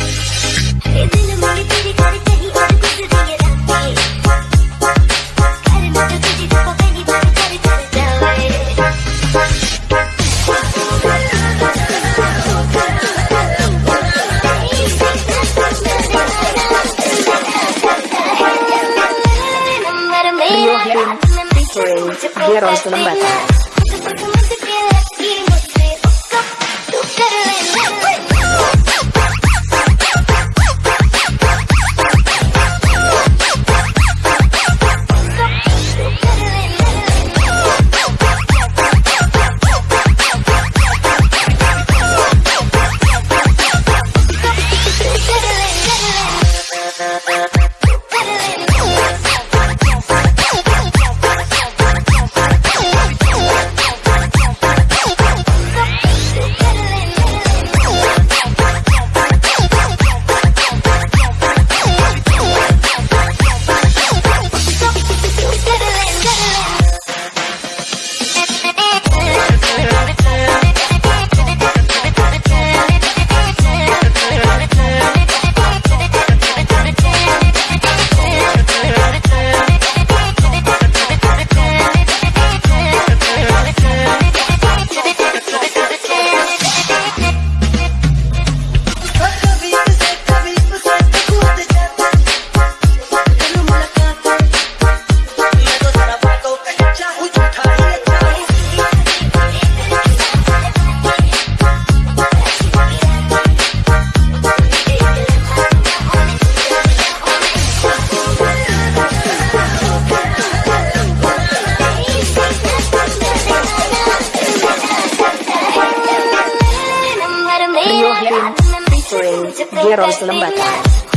featuring Jeron Sulembata. hanya Rolls selembar.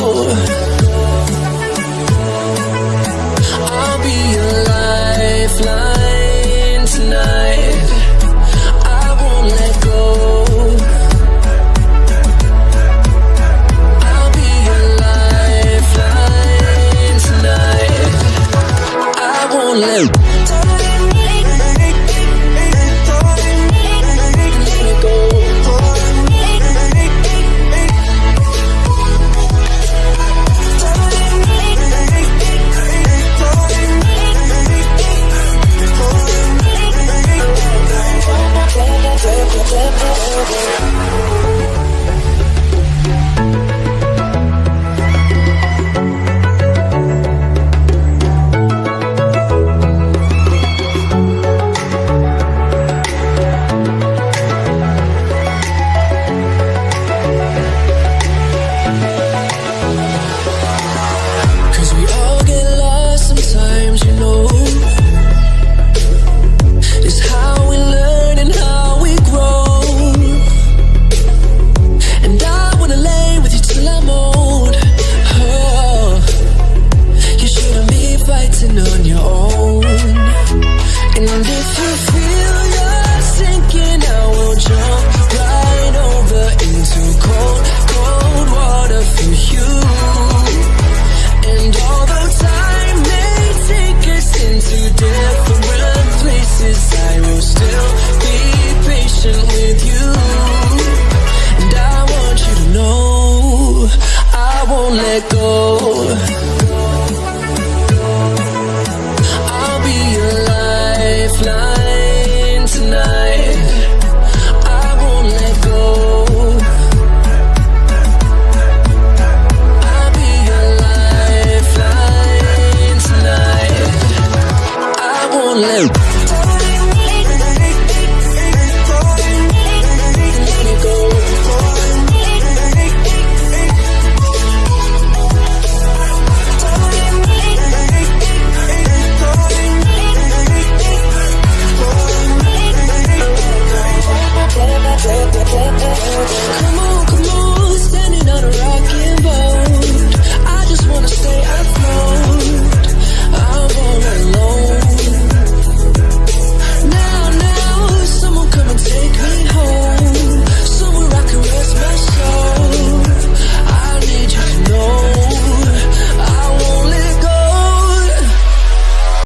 you.